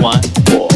one, four.